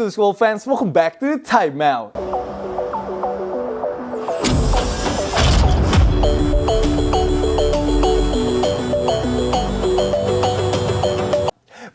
Up, School fans? Welcome back to the Time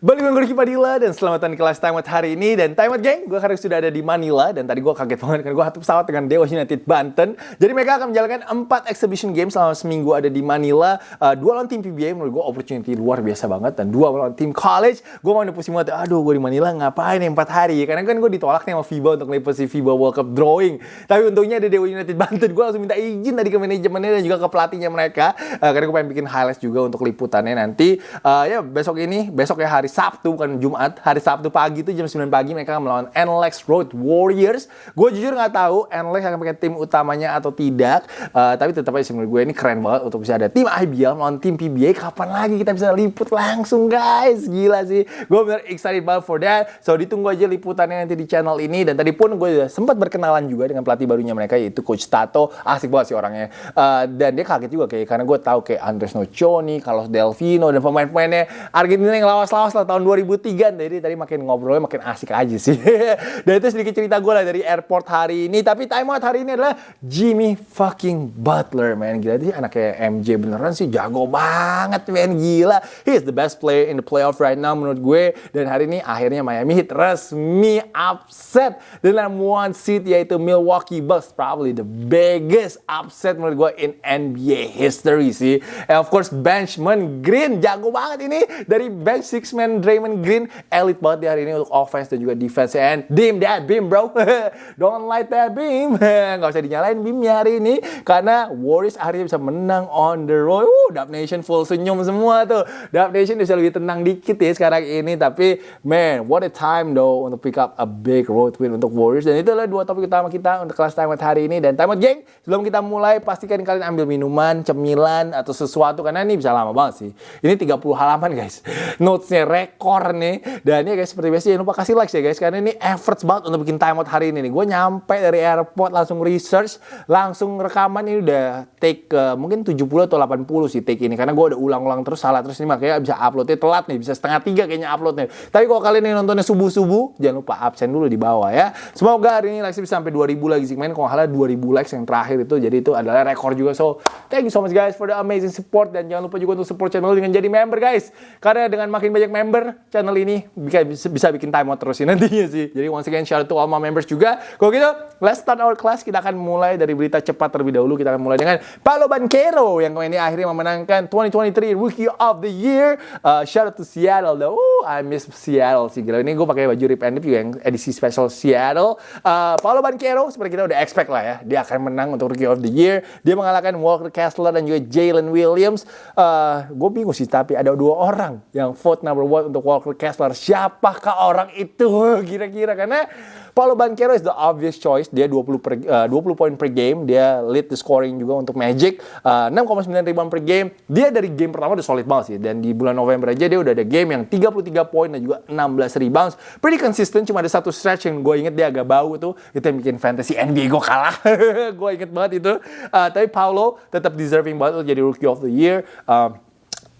Balik dengan Ricky Padilla dan selamat datang di kelas Time Out hari ini. Dan Time Out Gang, gue sekarang sudah ada di Manila. Dan tadi gue kaget banget karena gue satu pesawat dengan Dewa United Banten. Jadi mereka akan menjalankan 4 exhibition games selama seminggu ada di Manila. Uh, dua lawan tim PBA menurut gue opportunity luar biasa banget. Dan dua lawan tim college gue mau pusing banget aduh gue di Manila ngapain nih 4 hari? Karena kan gue ditolak nih sama FIBA untuk ngeliput si FIBA World Cup drawing. Tapi untungnya ada Dewa United Banten. Gue langsung minta izin tadi ke manajemennya dan juga ke pelatihnya mereka. Uh, karena gue pengen bikin highlights juga untuk liputannya nanti. Uh, ya besok ini besok ya hari Sabtu bukan Jumat hari Sabtu pagi itu jam 9 pagi mereka melawan NLEX Road Warriors. Gue jujur nggak tahu NLEX akan pakai tim utamanya atau tidak uh, tapi tetap aja menurut gue ini keren banget untuk bisa ada tim IBL melawan tim PBA kapan lagi kita bisa liput langsung guys? Gila sih. Gue bener excited banget for that. So ditunggu aja liputannya nanti di channel ini. Dan tadi pun gue sempat berkenalan juga dengan pelatih barunya mereka yaitu Coach Tato. Asik banget sih orangnya. Uh, dan dia kaget juga kayak karena gue tahu kayak Andres Nocioni Carlos Delvino dan pemain-pemainnya. Argentina yang lawas-lawas lah tahun 2003 jadi tadi makin ngobrolnya makin asik aja sih. Dan itu sedikit cerita gue lah dari airport hari ini. Tapi time out hari ini adalah Jimmy fucking Butler man. Gila dia anaknya MJ beneran sih. Jago banget man. Gila. He is the best player in the playoff right now menurut gue. Dan hari ini akhirnya Miami Heat resmi upset dengan one seed yaitu Milwaukee Bucks. Probably the biggest upset menurut gue in NBA history sih. And of course benchman Green. Jago banget ini dari bench six man Draymond Green elite banget di hari ini untuk offense dan juga defense and dim that beam bro. Don't light that beam. Nggak usah dinyalain beamnya hari ini karena Warriors akhirnya bisa menang on the road. Uh, Dub Nation full senyum semua tuh. Dub Nation bisa lebih tenang dikit ya sekarang ini tapi man what a time though untuk pick up a big road win untuk Warriors. Dan itu adalah dua topik utama kita untuk kelas time out hari ini. Dan time out geng sebelum kita mulai pastikan kalian ambil minuman cemilan atau sesuatu karena ini bisa lama banget sih. Ini 30 halaman guys. Notesnya rekor nih dan ya guys seperti biasa jangan lupa kasih like ya guys karena ini efforts banget untuk bikin timeout hari ini nih. Gue nyampe dari airport langsung research, langsung rekaman ini udah take uh, mungkin 70 atau 80 sih take ini karena gue udah ulang-ulang terus salah terus ini makanya bisa uploadnya telat nih, bisa setengah tiga kayaknya uploadnya. Tapi kalau kalian yang nontonnya subuh-subuh, jangan lupa absen dulu di bawah ya. Semoga hari ini likes bisa sampai 2000 lagi sih. Main kalau halah 2000 likes yang terakhir itu jadi itu adalah rekor juga. So, thank you so much guys for the amazing support dan jangan lupa juga untuk support channel dengan jadi member guys. Karena dengan makin banyak member, channel ini bisa, bisa bikin timeout terus sih nantinya sih. Jadi once again shout out to all my members juga. Kalau gitu, let's start our class. Kita akan mulai dari berita cepat terlebih dahulu. Kita akan mulai dengan Paulo Banquero yang kemarin ini akhirnya memenangkan 2023 Rookie of the Year. Uh, shout out to Seattle though. Uh, I miss Seattle sih. Gila ini gue pakai baju rip and juga yang edisi special Seattle. Uh, Paulo Banquero seperti kita udah expect lah ya. Dia akan menang untuk Rookie of the Year. Dia mengalahkan Walker Kessler dan juga Jalen Williams. Uh, gue bingung sih tapi ada dua orang yang vote number one untuk Walker Kessler. Siapakah orang itu kira-kira karena Paulo Banquero is the obvious choice. Dia 20 per, uh, 20 poin per game, dia lead the scoring juga untuk Magic. Uh, 6,9 rebound per game. Dia dari game pertama udah solid banget sih dan di bulan November aja dia udah ada game yang 33 poin dan juga 16 rebounds. Pretty consistent, cuma ada satu stretch yang gue inget dia agak bau tuh, itu yang bikin fantasy NBA gue kalah. gue inget banget itu. Uh, tapi Paulo tetap deserving banget untuk jadi rookie of the year. Uh,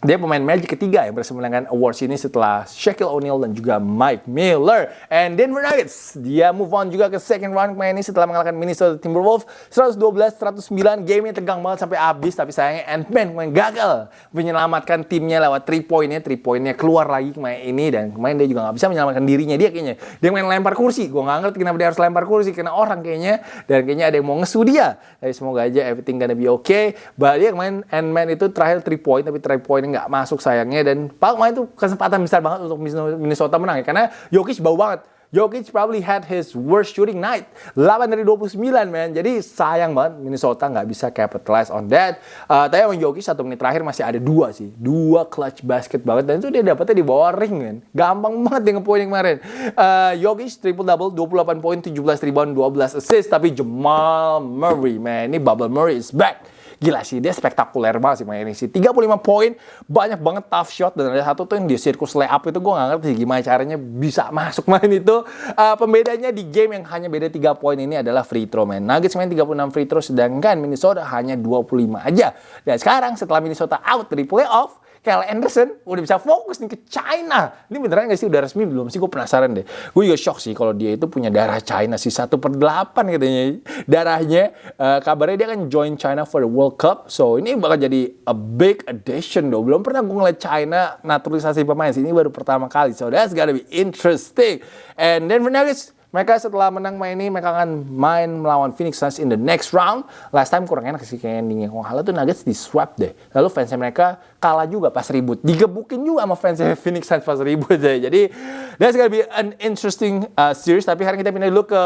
dia pemain Magic ketiga yang berhasil menangkan awards ini setelah Shaquille O'Neal dan juga Mike Miller. And Denver Nuggets, dia move on juga ke second round kemarin ini setelah mengalahkan Minnesota Timberwolves 112-109. Game yang tegang banget sampai habis, tapi sayangnya Ant-Man kemarin gagal menyelamatkan timnya lewat 3 poinnya. 3 poinnya keluar lagi kemarin ini dan kemarin dia juga nggak bisa menyelamatkan dirinya dia kayaknya. Dia main lempar kursi, gue nggak ngerti kenapa dia harus lempar kursi, kena orang kayaknya. Dan kayaknya ada yang mau ngesu dia. Tapi semoga aja everything gonna be okay. But dia kemarin Ant-Man itu terakhir 3 point, tapi 3 point nggak masuk sayangnya dan Pak main itu kesempatan besar banget untuk Minnesota menang ya karena Jokic bau banget Jokic probably had his worst shooting night. 8 dari 29, man. Jadi sayang banget Minnesota nggak bisa capitalize on that. Uh, tapi emang Jokic satu menit terakhir masih ada dua sih. Dua clutch basket banget. Dan itu dia dapetnya di bawah ring, man. Gampang banget dia ngepoin kemarin. Uh, Jokic triple-double, 28 poin, 17 rebound, 12 assist. Tapi Jamal Murray, man. Ini Bubble Murray is back. Gila sih, dia spektakuler banget sih main ini sih. 35 poin, banyak banget tough shot. Dan ada satu tuh yang di sirkus layup itu gue gak ngerti gimana caranya bisa masuk main itu. Uh, pembedanya di game yang hanya beda 3 poin ini adalah free throw, man. Nuggets main 36 free throw, sedangkan Minnesota hanya 25 aja. Dan sekarang setelah Minnesota out dari playoff, Kyle Anderson udah bisa fokus nih ke China. Ini beneran gak sih udah resmi belum sih? Gue penasaran deh. Gue juga shock sih kalau dia itu punya darah China sih satu per delapan katanya darahnya. Uh, kabarnya dia akan join China for the World Cup. So ini bakal jadi a big addition dong. Belum pernah gue ngeliat China naturalisasi pemain sih. Ini baru pertama kali. So that's gotta be interesting. And then Nuggets mereka setelah menang main ini, mereka akan main melawan Phoenix Suns in the next round. Last time kurang enak sih kayak endingnya. Kalau kalah tuh Nuggets di swap deh. Lalu fansnya mereka kalah juga pas ribut. Digebukin juga sama fansnya Phoenix Suns pas ribut deh. Jadi, that's gonna be an interesting uh, series. Tapi hari kita pindah dulu ke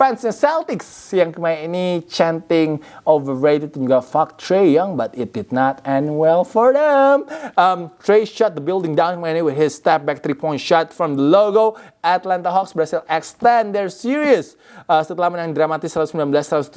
fansnya Celtics yang kemarin ini chanting overrated dan juga fuck Trey Young, but it did not end well for them. Um, Trey shut the building down kemarin ini with his step back three point shot from the logo. Atlanta Hawks berhasil extend their series uh, setelah menang dramatis 119-117.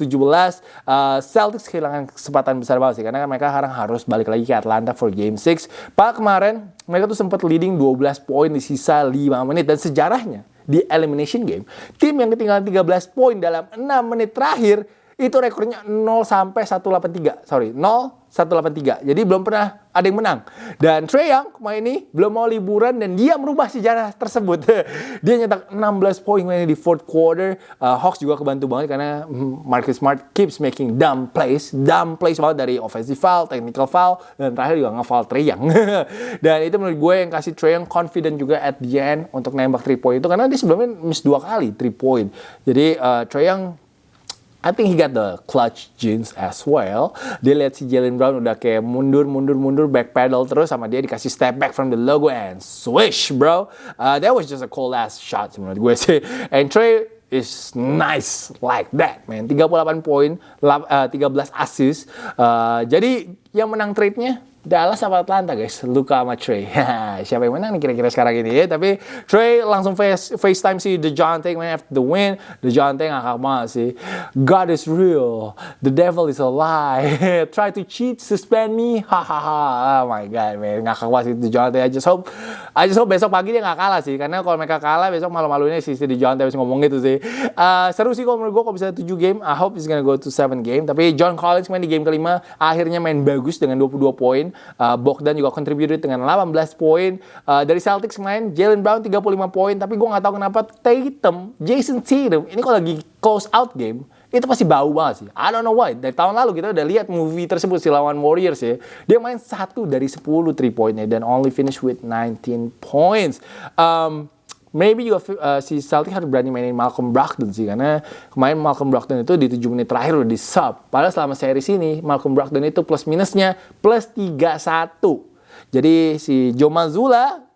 Uh, Celtics kehilangan kesempatan besar banget sih karena mereka sekarang harus balik lagi ke Atlanta for Game 6. Pak kemarin mereka tuh sempat leading 12 poin di sisa 5 menit dan sejarahnya di elimination game, tim yang ketinggalan 13 poin dalam 6 menit terakhir itu rekornya 0 sampai 183. Sorry, 0 183. Jadi belum pernah ada yang menang. Dan Trey Young kemarin ini belum mau liburan dan dia merubah sejarah tersebut. dia nyetak 16 poin ini di fourth quarter. Uh, Hawks juga kebantu banget karena Marcus Smart keeps making dumb plays. Dumb plays banget dari offensive foul, technical foul, dan terakhir juga nge-foul Trey Young. dan itu menurut gue yang kasih Trey Young confident juga at the end untuk nembak 3 point itu karena dia sebelumnya miss dua kali 3 point. Jadi uh, Trey Young I think he got the clutch jeans as well. Dia lihat si Jalen Brown udah kayak mundur, mundur, mundur, back pedal terus sama dia dikasih step back from the logo and swish, bro. Uh, that was just a cool ass shot menurut gue sih. And Trey is nice like that, man. 38 poin, uh, 13 assist. Uh, jadi yang menang trade-nya Dallas apa Atlanta guys, Luka sama Trey. Siapa yang menang nih kira-kira sekarang ini ya. Tapi Trey langsung face FaceTime si DeJounte man after the win. DeJounte ngakak banget sih. God is real. The devil is a lie. Try to cheat, suspend me. Hahaha. oh my god man, ngakak banget sih DeJounte. I just hope I just hope besok pagi dia nggak kalah sih. Karena kalau mereka kalah besok malu-malunya si, si DeJounte harus ngomong gitu sih. Uh, seru sih kalau menurut gue kalau bisa 7 game. I hope it's gonna go to 7 game. Tapi John Collins main di game kelima akhirnya main bagus dengan 22 poin. Uh, Bogdan juga contributed dengan 18 poin. Uh, dari Celtics main, Jalen Brown 35 poin. Tapi gue nggak tahu kenapa Tatum, Jason Tatum, ini kalau lagi close out game, itu pasti bau banget sih. I don't know why. Dari tahun lalu kita udah lihat movie tersebut si lawan Warriors ya. Dia main satu dari 10 3 pointnya dan only finish with 19 points. Um, maybe juga uh, si Celtic harus berani mainin Malcolm Brogdon sih karena kemarin Malcolm Brogdon itu di 7 menit terakhir udah di sub. Padahal selama series ini Malcolm Brogdon itu plus minusnya plus 3-1. Jadi si Joe Mazzulla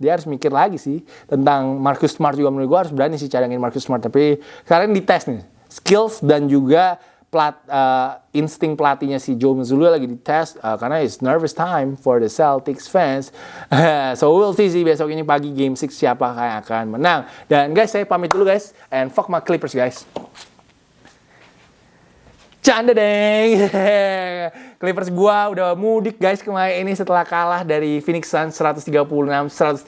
dia harus mikir lagi sih tentang Marcus Smart juga menurut gue harus berani sih cadangin Marcus Smart tapi sekarang dites nih skills dan juga plat, uh, insting pelatihnya si Joe Mazzulla lagi dites uh, karena it's nervous time for the Celtics fans. so we'll see sih besok ini pagi game 6 siapa yang akan menang. Dan guys, saya pamit dulu guys and fuck my Clippers guys. Canda deng. Clippers gua udah mudik guys kemarin ini setelah kalah dari Phoenix Suns 136-130.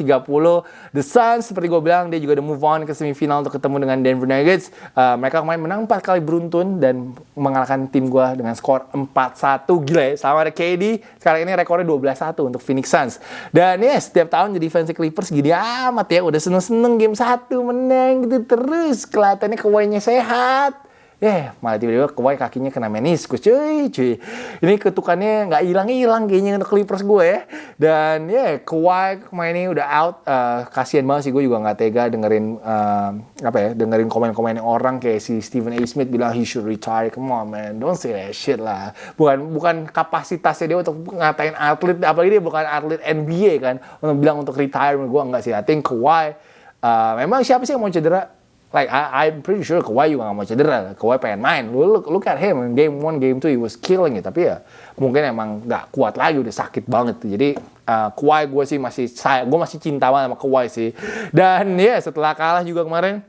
The Suns seperti gue bilang dia juga udah move on ke semifinal untuk ketemu dengan Denver Nuggets. Uh, mereka kemarin menang 4 kali beruntun dan mengalahkan tim gua dengan skor 4-1. Gila ya, sama ada KD. Sekarang ini rekornya 12-1 untuk Phoenix Suns. Dan ya setiap tahun jadi fans Clippers gini amat ya. Udah seneng-seneng game 1 menang gitu terus. Kelihatannya kewainya sehat Yeah, malah tiba-tiba Kawhi kakinya kena meniskus, cuy, cuy. Ini ketukannya nggak hilang-hilang kayaknya untuk Clippers gue ya. Dan ya, yeah, Kawhi ini udah out. Uh, kasian banget sih gue juga nggak tega dengerin uh, apa ya, dengerin komen-komen orang kayak si Stephen A. Smith bilang he should retire. Come on man, don't say that shit lah. Bukan bukan kapasitasnya dia untuk ngatain atlet, apalagi dia bukan atlet NBA kan, untuk bilang untuk retire. Gue nggak sih. I think Kawhi uh, memang siapa sih yang mau cedera? Like I, I'm pretty sure Kawhi juga gak mau cedera. Kawhi pengen main. Look, look at him. Game one, game two, he was killing it. Tapi ya mungkin emang gak kuat lagi. Udah sakit banget. Jadi uh, Kawhi gue sih masih saya, gue masih cinta banget sama Kawhi sih. Dan ya yeah, setelah kalah juga kemarin,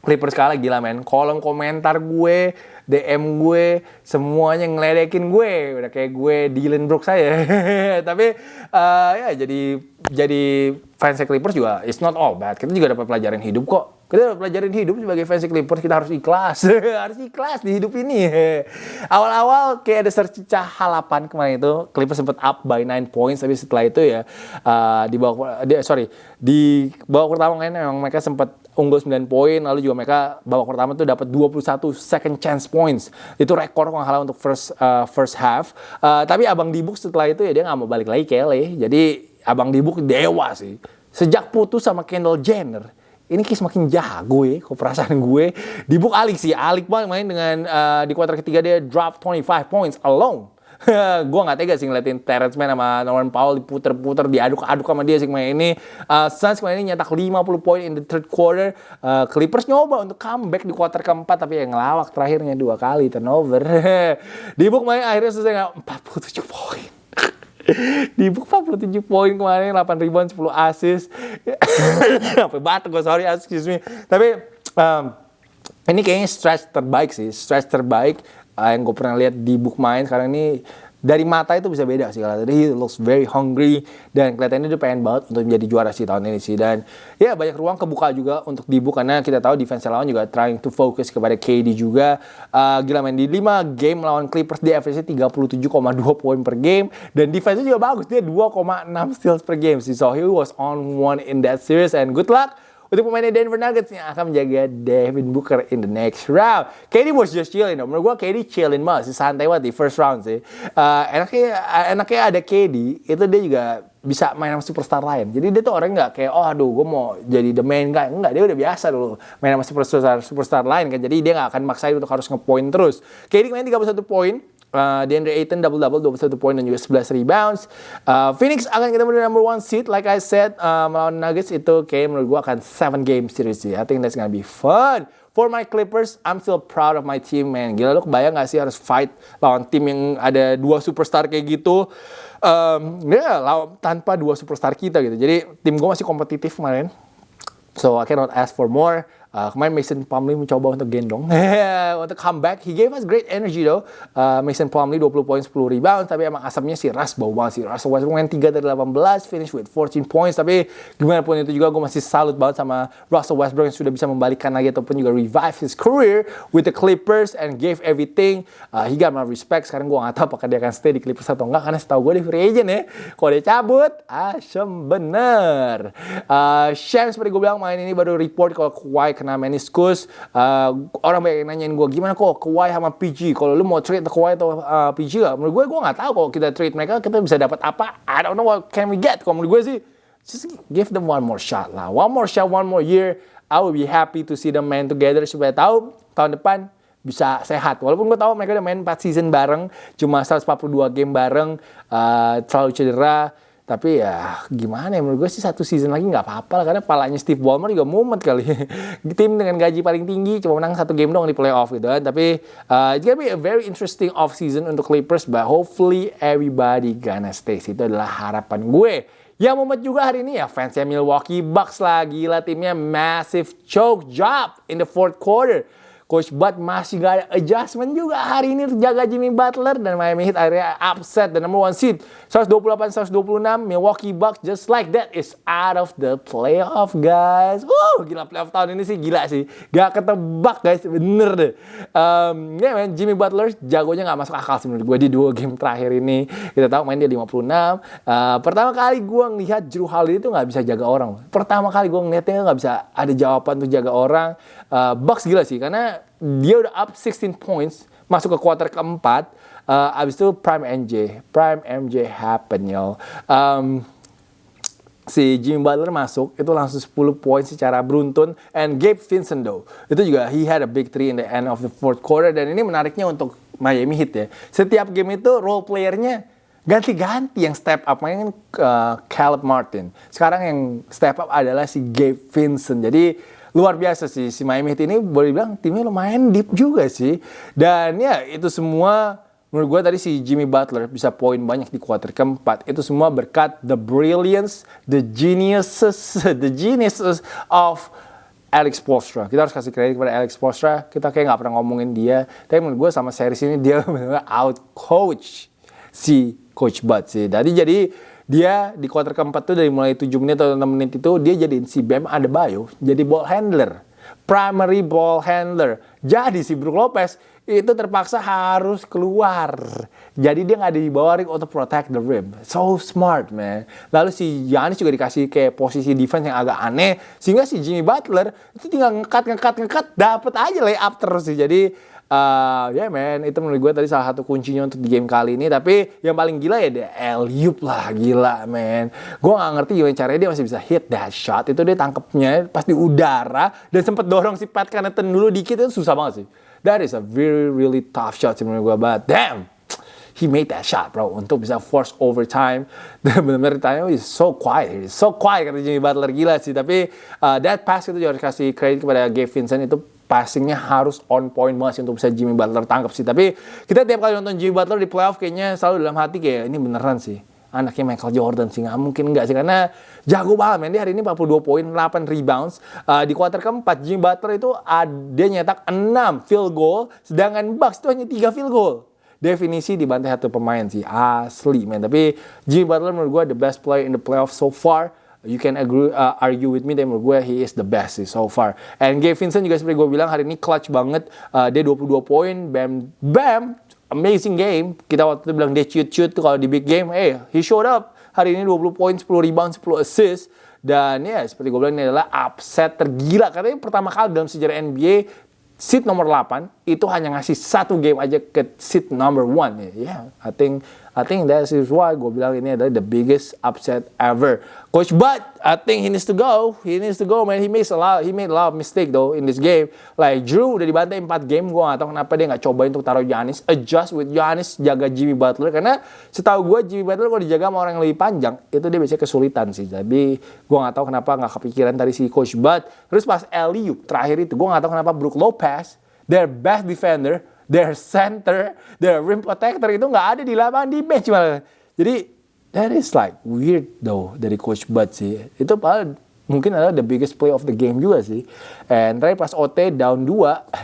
Clippers kalah gila men. Kolom komentar gue, DM gue, semuanya ngeledekin gue. Udah kayak gue Dylan Brooks saya. Tapi uh, ya jadi jadi fans Clippers juga it's not all bad. Kita juga dapat pelajaran hidup kok Kita pelajarin hidup sebagai fans Clippers, kita harus ikhlas. harus ikhlas di hidup ini. Awal-awal kayak ada sercicah halapan kemarin itu, Clippers sempat up by 9 points, tapi setelah itu ya uh, di bawah di, sorry, di babak pertama kan memang mereka sempat unggul 9 poin, lalu juga mereka babak pertama tuh dapat 21 second chance points. Itu rekor kalau nggak untuk first uh, first half. Uh, tapi Abang Dibuk setelah itu ya dia nggak mau balik lagi ke LA. Jadi Abang Dibuk dewa sih. Sejak putus sama Kendall Jenner, ini kayak semakin jago ya, kok perasaan gue. Dibuk alik sih, alik banget main dengan uh, di kuarter ketiga dia drop 25 points alone. gue gak tega sih ngeliatin Terrence Mann sama Norman Powell diputer-puter, diaduk-aduk sama dia sih main ini. Uh, Suns kemarin ini nyetak 50 poin in the third quarter. Uh, Clippers nyoba untuk comeback di kuarter keempat, tapi yang ngelawak terakhirnya dua kali turnover. Dibuk main akhirnya selesai 47 poin di book 47 poin kemarin 8 rebound 10 assist sampai batuk gue sorry excuse me. Tapi um, ini kayaknya stretch terbaik sih stretch terbaik uh, yang gue pernah lihat di book main sekarang ini dari mata itu bisa beda sih kalau tadi. He looks very hungry dan kelihatannya dia pengen banget untuk menjadi juara sih tahun ini sih. Dan ya banyak ruang kebuka juga untuk Dibu karena kita tahu defense lawan juga trying to focus kepada KD juga. Uh, gila main di 5 game melawan Clippers dia average 37,2 poin per game dan defense juga bagus. Dia 2,6 steals per game sih. So he was on one in that series and good luck untuk pemainnya Denver Nuggets yang akan menjaga Devin Booker in the next round. KD was just chilling. Menurut gue KD chilling banget sih, santai banget di first round sih. Uh, enaknya, enaknya ada KD, itu dia juga bisa main sama superstar lain. Jadi dia tuh orang nggak kayak, oh aduh gue mau jadi the main guy. Enggak, dia udah biasa dulu main sama superstar, superstar lain kan. Jadi dia nggak akan maksain untuk harus ngepoint terus. KD main 31 poin, Uh, DeAndre Ayton double-double, 21 poin dan juga 11 rebounds. Uh, Phoenix akan ketemu di number one seed. Like I said, uh, melawan Nuggets itu kayak menurut gue akan 7 game series. I think that's gonna be fun. For my Clippers, I'm still proud of my team, man. Gila lu kebayang gak sih harus fight lawan tim yang ada dua superstar kayak gitu. Um, ya, lawan, tanpa dua superstar kita gitu. Jadi tim gue masih kompetitif kemarin. So I cannot ask for more. Uh, kemarin Mason Plumlee mencoba untuk gendong untuk comeback. He gave us great energy though. Uh, Mason Plumlee 20 poin 10 rebound tapi emang asapnya sih Russ bau banget sih. Russell Westbrook main 3 dari 18 finish with 14 points tapi gimana pun itu juga gue masih salut banget sama Russell Westbrook yang sudah bisa membalikan lagi ataupun juga revive his career with the Clippers and gave everything. Uh, he got my respect. Sekarang gue gak tahu apakah dia akan stay di Clippers atau enggak karena setahu gue di free agent ya. Kalau dia cabut, asem bener. Uh, Sham seperti gue bilang main ini baru report kalau Kawhi kena meniskus. Uh, orang banyak nanyain gue gimana kok Kawhi sama PG. Kalau lu mau trade Kawhi atau uh, PG gak? Menurut gue gue nggak tahu kalau kita trade mereka kita bisa dapat apa. I don't know what can we get. Kalau menurut gue sih just give them one more shot lah. One more shot, one more year. I will be happy to see them main together supaya tahu tahun depan bisa sehat. Walaupun gue tahu mereka udah main 4 season bareng, cuma 142 game bareng, uh, selalu cedera tapi ya gimana ya? Menurut gue sih satu season lagi nggak apa-apa lah karena palanya Steve Ballmer juga mumet kali. Tim dengan gaji paling tinggi cuma menang satu game dong di playoff gitu kan. Tapi uh, it's gonna be a very interesting off season untuk Clippers but hopefully everybody gonna stay. Itu adalah harapan gue. Yang mumet juga hari ini ya fansnya Milwaukee Bucks lah. Gila timnya massive choke job in the fourth quarter Coach Bud masih gak ada adjustment juga hari ini terjaga Jimmy Butler dan Miami Heat akhirnya upset the number one seed 128-126 Milwaukee Bucks just like that is out of the playoff guys. Uh, gila playoff tahun ini sih gila sih. Gak ketebak guys, bener deh. Um, ya yeah, Jimmy Butler jagonya gak masuk akal sih menurut gue di dua game terakhir ini. Kita tahu main dia 56. Uh, pertama kali gue ngelihat Drew Holiday itu gak bisa jaga orang. Pertama kali gue ngeliatnya gak bisa ada jawaban untuk jaga orang. Uh, Bucks gila sih karena dia udah up 16 points masuk ke kuarter keempat. Uh, abis itu prime MJ prime MJ happen yo um, si Jimmy Butler masuk itu langsung 10 poin secara beruntun. And Gabe Vincent though itu juga he had a big three in the end of the fourth quarter. Dan ini menariknya untuk Miami Heat ya. Setiap game itu role playernya ganti-ganti. Yang step up main uh, Caleb Martin. Sekarang yang step up adalah si Gabe Vincent. Jadi luar biasa sih si Miami Heat ini boleh bilang timnya lumayan deep juga sih. Dan ya itu semua menurut gue tadi si Jimmy Butler bisa poin banyak di kuarter keempat. Itu semua berkat the brilliance the geniuses the geniuses of Alex Postra kita harus kasih kredit kepada Alex Postra kita kayak nggak pernah ngomongin dia. Tapi menurut gue sama series ini dia benar-benar out coach si Coach Bud sih. Tadi jadi dia di kuarter keempat tuh dari mulai 7 menit atau 6 menit itu dia jadiin si Bam Adebayo jadi ball handler. primary ball handler. Jadi si Brook Lopez itu terpaksa harus keluar. Jadi dia nggak ada di bawah ring untuk protect the rim. So smart, man. Lalu si Giannis juga dikasih kayak posisi defense yang agak aneh. Sehingga si Jimmy Butler itu tinggal ngekat, ngekat, ngekat. Dapet aja layup terus sih. Jadi uh, ya yeah, man, itu menurut gue tadi salah satu kuncinya untuk di game kali ini. Tapi yang paling gila ya dia Eliup lah, gila man. Gue nggak ngerti gimana caranya dia masih bisa hit that shot. Itu dia tangkepnya pas di udara dan sempet dorong si Pat Connaughton dulu dikit itu susah banget sih. That is a very really tough shot sih menurut gue but damn he made that shot bro untuk bisa force overtime dan benar-benar ditanya oh, he's so quiet he's so quiet kata Jimmy Butler gila sih tapi uh, that pass itu juga harus kasih kredit kepada Gabe Vincent itu passingnya harus on point banget sih untuk bisa Jimmy Butler tangkap sih. Tapi kita tiap kali nonton Jimmy Butler di playoff kayaknya selalu dalam hati kayak ini beneran sih anaknya Michael Jordan sih nggak mungkin nggak sih. Karena jago banget men. Dia hari ini 42 poin 8 rebounds. Uh, di kuarter keempat Jimmy Butler itu ada nyetak 6 field goal sedangkan Bucks itu hanya 3 field goal. Definisi dibantai satu pemain sih asli men. Tapi Jimmy Butler menurut gue the best player in the playoff so far you can agree uh, argue with me dan menurut gue he is the best so far and Gabe Vincent juga seperti gue bilang hari ini clutch banget uh, dia 22 poin bam bam amazing game kita waktu itu bilang dia shoot kalau di big game eh hey, he showed up hari ini 20 poin, 10 rebound, 10 assist. Dan ya seperti gue bilang ini adalah upset tergila. Ini pertama kali dalam sejarah NBA seat nomor 8 itu hanya ngasih satu game aja ke seat number 1. Ya, yeah, I think I think that is why gue bilang ini adalah the biggest upset ever. Coach Bud, I think he needs to go. He needs to go, man. He makes a lot, he made a lot of mistake though in this game. Like Drew udah dibantai 4 game, gue gak tahu kenapa dia gak coba untuk taruh Giannis, adjust with Giannis, jaga Jimmy Butler. Karena setahu gue Jimmy Butler kalau dijaga sama orang yang lebih panjang, itu dia biasanya kesulitan sih. Jadi gue gak tahu kenapa gak kepikiran tadi si Coach Bud. Terus pas Eliu terakhir itu, gue gak tahu kenapa Brook Lopez, their best defender, their center, their rim protector itu nggak ada di lapangan di bench malah. Jadi that is like weird though dari coach Bud sih. Itu paling mungkin adalah the biggest play of the game juga sih. And terakhir pas OT down 2,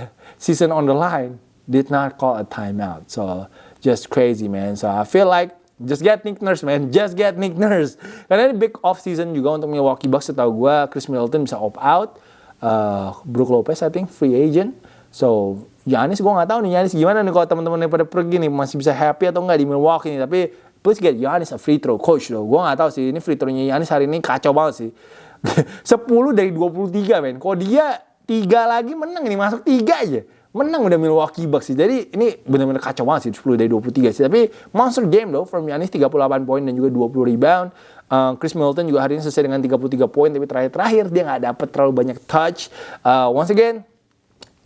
season on the line, did not call a timeout. So just crazy man. So I feel like Just get Nick Nurse, man. Just get Nick Nurse. Karena ini big off season juga untuk Milwaukee Bucks. Setahu gue, Chris Middleton bisa opt out. Uh, Brook Lopez, I think, free agent. So, Yanis gue nggak tahu nih Yanis gimana nih kalau teman-teman pada pergi nih masih bisa happy atau enggak di Milwaukee nih tapi please get Yanis a free throw coach loh gue nggak tahu sih ini free thrownya Yanis hari ini kacau banget sih 10 dari 23 men kalau dia tiga lagi menang ini masuk tiga aja menang udah Milwaukee Bucks sih. Jadi ini benar-benar kacau banget sih 10 dari 23 sih. Tapi monster game loh from Yanis 38 poin dan juga 20 rebound. Uh, Chris Middleton juga hari ini selesai dengan 33 poin tapi terakhir-terakhir dia nggak dapet terlalu banyak touch. Uh, once again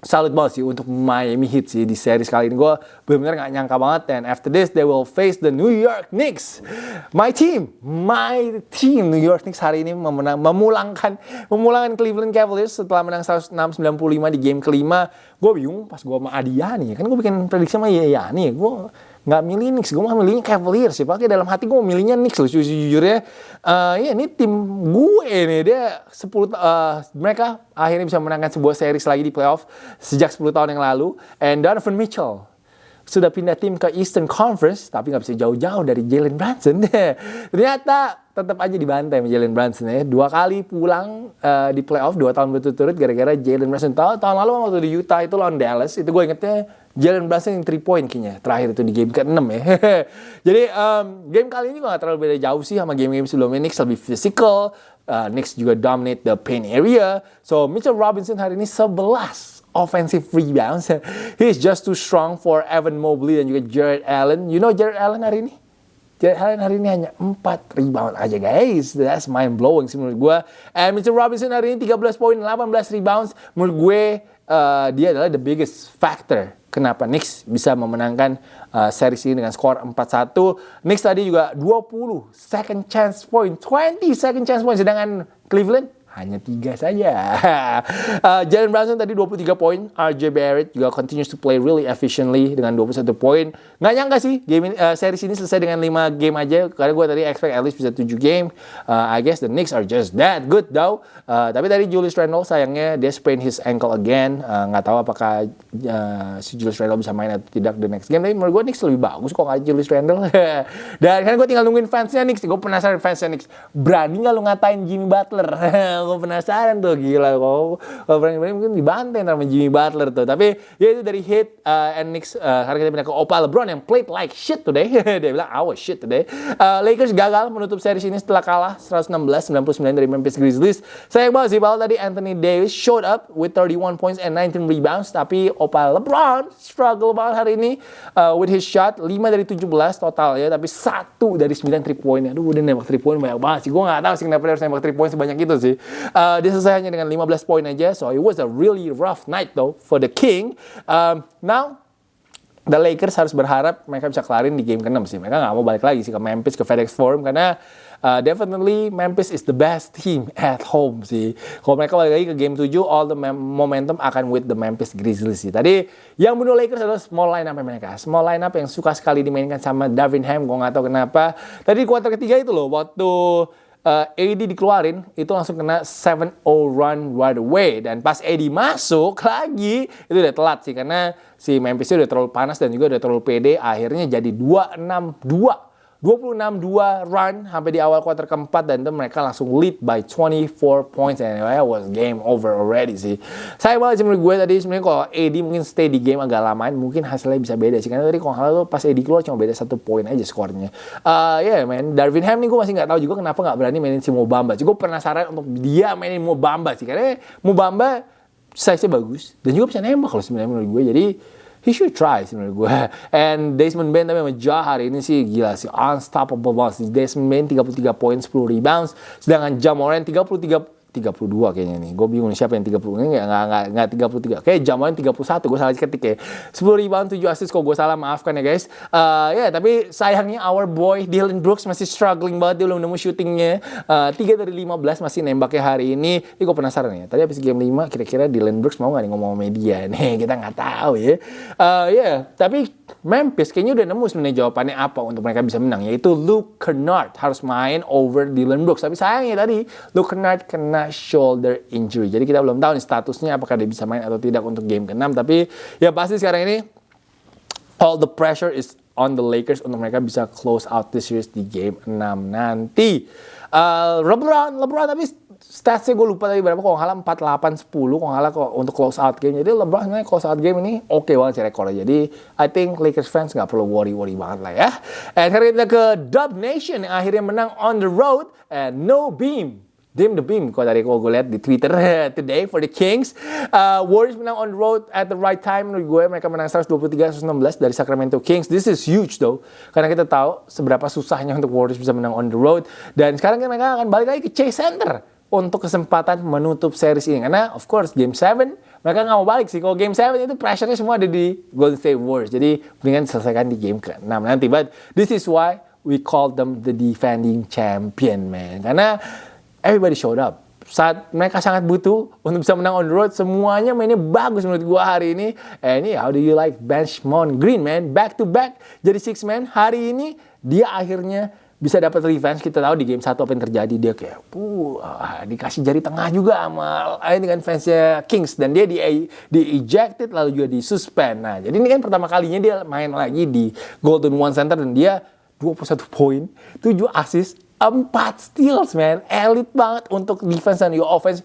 salut banget sih untuk Miami Heat sih di series kali ini. Gue benar-benar gak nyangka banget. Dan after this, they will face the New York Knicks. My team, my team New York Knicks hari ini memenang, memulangkan memulangkan Cleveland Cavaliers setelah menang 106-95 di game kelima. Gue bingung pas gue sama Adia nih. Kan gue bikin prediksi sama nih. Gue nggak milih Knicks, gue mau milihnya Cavaliers sih. Pakai dalam hati gue milihnya Knicks loh, jujurnya. Uh, ya ini tim gue nih, dia 10 uh, mereka akhirnya bisa menangkan sebuah series lagi di playoff sejak 10 tahun yang lalu. And Donovan Mitchell sudah pindah tim ke Eastern Conference, tapi nggak bisa jauh-jauh dari Jalen Brunson. Ternyata tetap aja dibantai sama Jalen Brunson ya. Dua kali pulang uh, di playoff, dua tahun berturut-turut gara-gara Jalen Brunson. Tahun, tahun lalu waktu di Utah itu lawan Dallas, itu gue ingetnya Jalen Brunson yang 3 point kayaknya terakhir itu di game ke-6 ya. Jadi um, game kali ini gak terlalu beda jauh sih sama game-game sebelumnya. Knicks lebih physical, uh, Knicks juga dominate the paint area. So Mitchell Robinson hari ini 11 offensive rebounds. He is just too strong for Evan Mobley dan juga Jared Allen. You know Jared Allen hari ini? Jared Allen hari ini hanya 4 rebound aja guys. That's mind blowing sih menurut gue. And Mitchell Robinson hari ini 13 poin, 18 rebounds. Menurut gue uh, dia adalah the biggest factor kenapa Knicks bisa memenangkan uh, series ini dengan skor 4-1. Knicks tadi juga 20 second chance point, 20 second chance point sedangkan Cleveland hanya tiga saja. uh, Jalen Brunson tadi 23 poin, RJ Barrett juga continues to play really efficiently dengan 21 poin. Nggak nyangka sih game ini, uh, series ini selesai dengan 5 game aja karena gue tadi expect at least bisa 7 game. Uh, I guess the Knicks are just that good though. Uh, tapi tadi Julius Randle sayangnya dia sprain his ankle again. Uh, nggak tahu apakah uh, si Julius Randle bisa main atau tidak the next game. Tapi menurut gue Knicks lebih bagus kok nggak Julius Randle. Dan kan gue tinggal nungguin fansnya Knicks. Gue penasaran fansnya Knicks. Berani nggak lu ngatain Jimmy Butler? gue penasaran tuh gila kok. Frank Green mungkin dibantai sama Jimmy Butler tuh. Tapi ya itu dari hit uh, and Knicks. Uh, kita pindah ke Opa LeBron yang played like shit today. Dia bilang I was shit today. Uh, Lakers gagal menutup series ini setelah kalah 116-99 dari Memphis Grizzlies. Sayang banget sih kalau tadi Anthony Davis showed up with 31 points and 19 rebounds. Tapi Opa LeBron struggle banget hari ini uh, with his shot. 5 dari 17 total ya. Tapi satu dari 9 3 point. Aduh udah nembak 3 point banyak banget sih. Gue gak tahu sih kenapa dia harus nembak 3 point sebanyak itu sih. Uh, dia selesai hanya dengan 15 poin aja. So it was a really rough night though for the King. Um, now The Lakers harus berharap mereka bisa kelarin di game ke-6 sih. Mereka nggak mau balik lagi sih ke Memphis, ke FedEx Forum. Karena uh, definitely Memphis is the best team at home sih. Kalau mereka balik lagi ke game 7, all the momentum akan with the Memphis Grizzlies sih. Tadi yang bunuh Lakers adalah small lineup mereka. Small lineup yang suka sekali dimainkan sama Darvin Ham. Gue nggak tahu kenapa. Tadi di kuarter ketiga itu loh, waktu uh, AD dikeluarin itu langsung kena 7-0 run right away. Dan pas AD masuk lagi itu udah telat sih. Karena si Memphis udah terlalu panas dan juga udah terlalu pede. Akhirnya jadi 2-6-2 26-2 run sampai di awal kuarter keempat dan itu mereka langsung lead by 24 points and it was game over already sih. Saya banget sih menurut gue tadi sebenarnya kalau AD mungkin stay di game agak lamain mungkin hasilnya bisa beda sih karena tadi kalau hal pas AD keluar cuma beda satu poin aja skornya. Uh, ya yeah, man, Darvin Ham nih gue masih nggak tahu juga kenapa nggak berani mainin si Mobamba. Sih gue penasaran untuk dia mainin Mobamba sih karena Mobamba size-nya bagus dan juga bisa nembak kalau sebenarnya menurut gue jadi he should try menurut gue. And Desmond Bain tapi sama Ja hari ini sih gila sih unstoppable banget. Desmond Bain 33 poin 10 rebounds, sedangkan Ja Morant 33 32 kayaknya nih. Gue bingung siapa yang 30. Ini enggak enggak enggak 33. Kayak Jamal 31. Gue salah ketik ya. 10 rebound 7 assist kok gue salah maafkan ya guys. Uh, ya yeah, tapi sayangnya our boy Dylan Brooks masih struggling banget dia belum nemu shootingnya. Uh, 3 dari 15 masih nembaknya hari ini. Ini gue penasaran ya. Tadi habis game 5 kira-kira Dylan Brooks mau gak nih ngomong media nih. Kita nggak tahu ya. Uh, ya yeah, tapi Memphis kayaknya udah nemu sebenarnya jawabannya apa untuk mereka bisa menang yaitu Luke Kennard harus main over Dylan Brooks. Tapi sayangnya tadi Luke Kennard kena shoulder injury. Jadi kita belum tahu nih statusnya apakah dia bisa main atau tidak untuk game ke-6. Tapi ya pasti sekarang ini all the pressure is on the Lakers untuk mereka bisa close out the series di game 6 nanti. Uh, LeBron, LeBron tapi statsnya gue lupa tadi berapa kalau ngalah 4 8 10 kalau ngalah untuk close out game jadi LeBron sebenarnya close out game ini oke okay banget sih rekornya jadi I think Lakers fans nggak perlu worry worry banget lah ya and sekarang kita ke Dub Nation yang akhirnya menang on the road and no beam Dim the Beam kalau dari gue lihat di Twitter today for the Kings. Uh, Warriors menang on the road at the right time. Menurut gue mereka menang 123-116 dari Sacramento Kings. This is huge though karena kita tahu seberapa susahnya untuk Warriors bisa menang on the road. Dan sekarang kan mereka akan balik lagi ke Chase Center untuk kesempatan menutup series ini. Karena of course game 7 mereka nggak mau balik sih. Kalau game 7 itu pressure-nya semua ada di Golden State Warriors. Jadi mendingan selesaikan di game ke-6 nanti. But this is why we call them the defending champion man. Karena everybody showed up. Saat mereka sangat butuh untuk bisa menang on the road, semuanya mainnya bagus menurut gua hari ini. And yeah, how do you like Benchmont Green, man? Back to back jadi six man. Hari ini dia akhirnya bisa dapat revenge kita tahu di game satu apa yang terjadi dia kayak uh, dikasih jari tengah juga sama ini dengan fansnya Kings dan dia di di ejected lalu juga di suspend nah jadi ini kan pertama kalinya dia main lagi di Golden One Center dan dia 21 poin 7 assist Empat steals, man. Elit banget untuk defense dan your offense.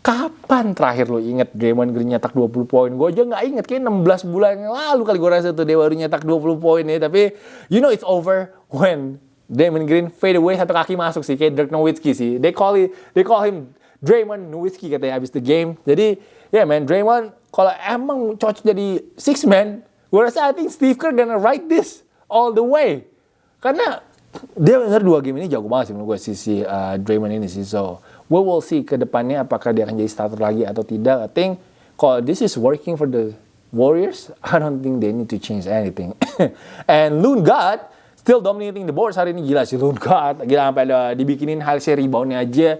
Kapan terakhir lo inget Draymond Green nyetak 20 poin? Gue aja nggak inget, kayak 16 bulan yang lalu kali gue rasa tuh dia baru nyetak 20 poin ya. Tapi you know it's over when Draymond Green fade away satu kaki masuk sih, kayak Dirk Nowitzki sih. They call it, they call him Draymond Nowitzki katanya habis the game. Jadi ya yeah, man, Draymond kalau emang cocok jadi six man, gue rasa I think Steve Kerr gonna write this all the way. Karena dia benar dua game ini jago banget sih menurut gue si, si uh, Draymond ini sih. So, we will see ke depannya apakah dia akan jadi starter lagi atau tidak. I think kalau this is working for the Warriors, I don't think they need to change anything. And Loon God still dominating the boards hari ini gila sih Loon God. Gila sampai ada dibikinin hasil reboundnya aja.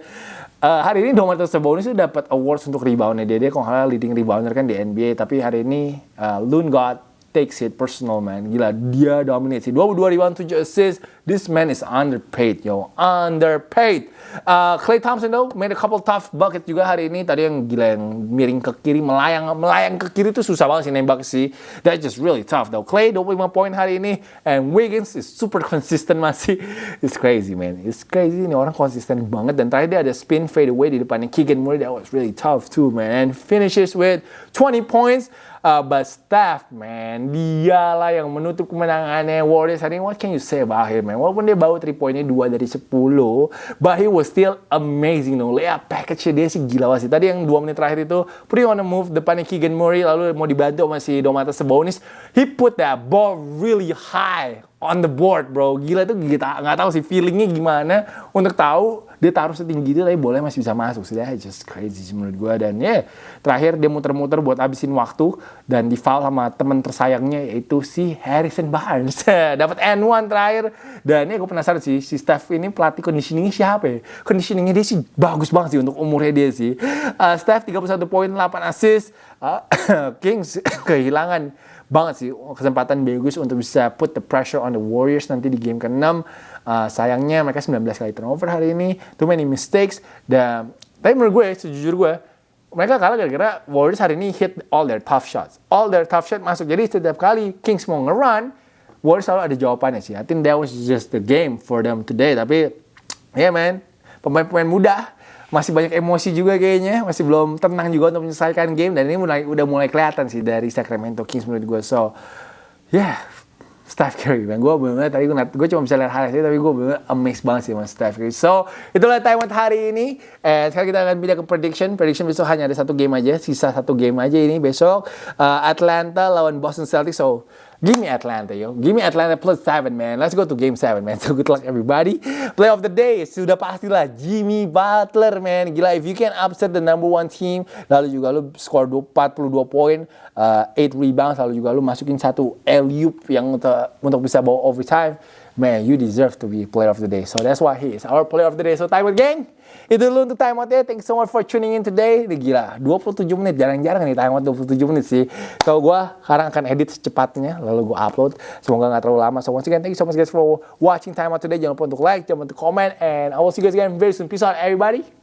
Uh, hari ini Domantas Sabonis itu dapat awards untuk reboundnya dia. Dia kalau leading rebounder kan di NBA. Tapi hari ini uh, Loon God takes it personal man. Gila, dia dominate sih. 22 rebound, 7 assist. This man is underpaid, yo. Underpaid. Uh, Clay Thompson though made a couple tough bucket juga hari ini. Tadi yang gila yang miring ke kiri, melayang melayang ke kiri itu susah banget sih nembak sih. That's just really tough though. Clay 25 poin hari ini and Wiggins is super consistent masih. It's crazy man. It's crazy ini orang konsisten banget dan terakhir dia ada spin fade away di depannya Keegan Murray that was really tough too man. And finishes with 20 points. Uh, but Steph, man, dialah yang menutup kemenangannya Warriors hari ini. What can you say about him, man? Walaupun dia bawa 3 poinnya 2 dari 10, but he was still amazing, no. Layup package dia sih gila sih. Tadi yang 2 menit terakhir itu, pretty on the move, depannya Keegan Murray, lalu mau dibantu sama si Domantas Sabonis. He put that ball really high on the board, bro. Gila tuh kita nggak tahu sih feelingnya gimana untuk tahu dia taruh setinggi itu tapi boleh masih bisa masuk sih. Just crazy menurut gue. Dan ya yeah, terakhir dia muter-muter buat abisin waktu dan di foul sama temen tersayangnya yaitu si Harrison Barnes. Dapat N1 terakhir. Dan ya gue penasaran sih si Steph ini pelatih conditioningnya siapa ya? Conditioningnya dia sih bagus banget sih untuk umurnya dia sih. Uh, Steph 31 poin, 8 assist. Uh, Kings kehilangan banget sih kesempatan bagus untuk bisa put the pressure on the Warriors nanti di game ke-6. Uh, sayangnya mereka 19 kali turnover hari ini, too many mistakes. Dan tapi menurut gue, sejujur gue, mereka kalah gara-gara Warriors hari ini hit all their tough shots. All their tough shots masuk. Jadi setiap kali Kings mau nge-run, Warriors selalu ada jawabannya sih. I think that was just the game for them today. Tapi, yeah, man, pemain-pemain muda masih banyak emosi juga kayaknya, masih belum tenang juga untuk menyelesaikan game dan ini mulai udah mulai kelihatan sih dari Sacramento Kings menurut gue. So, yeah, Steph Curry, man. Gue bener tadi gue, gue cuma bisa lihat highlight tapi gue bener amazed banget sih sama Steph Curry. So, itulah time hari ini. Eh, sekarang kita akan pindah ke prediction. Prediction besok hanya ada satu game aja, sisa satu game aja ini besok. Uh, Atlanta lawan Boston Celtics. So, Give me Atlanta, yo. Give me Atlanta plus seven, man. Let's go to game seven, man. So good luck, everybody. Play of the day, sudah pastilah Jimmy Butler, man. Gila, if you can upset the number one team, lalu juga lu score 42 poin, uh, 8 rebounds, lalu juga lu masukin satu alley yang untuk, untuk bisa bawa overtime, man, you deserve to be player of the day. So that's why he is our player of the day. So time with gang. Itu dulu untuk time out ya. Thank you so much for tuning in today. Ini gila, 27 menit. Jarang-jarang nih time out 27 menit sih. So, gue sekarang akan edit secepatnya. Lalu gue upload. Semoga gak terlalu lama. So, once again, thank you so much guys for watching time out today. Jangan lupa untuk like, jangan lupa untuk comment. And I will see you guys again very soon. Peace out everybody.